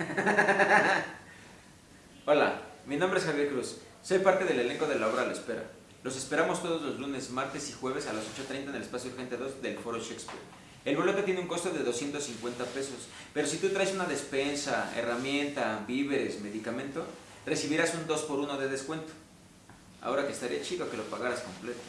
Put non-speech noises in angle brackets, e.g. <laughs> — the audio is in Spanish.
<laughs> Hola, mi nombre es Javier Cruz. Soy parte del elenco de la obra La Espera. Los esperamos todos los lunes, martes y jueves a las 8.30 en el espacio Gente 2 del Foro Shakespeare. El boleto tiene un costo de 250 pesos, pero si tú traes una despensa, herramienta, víveres, medicamento, recibirás un 2 por 1 de descuento. Ahora que estaría chido que lo pagaras completo.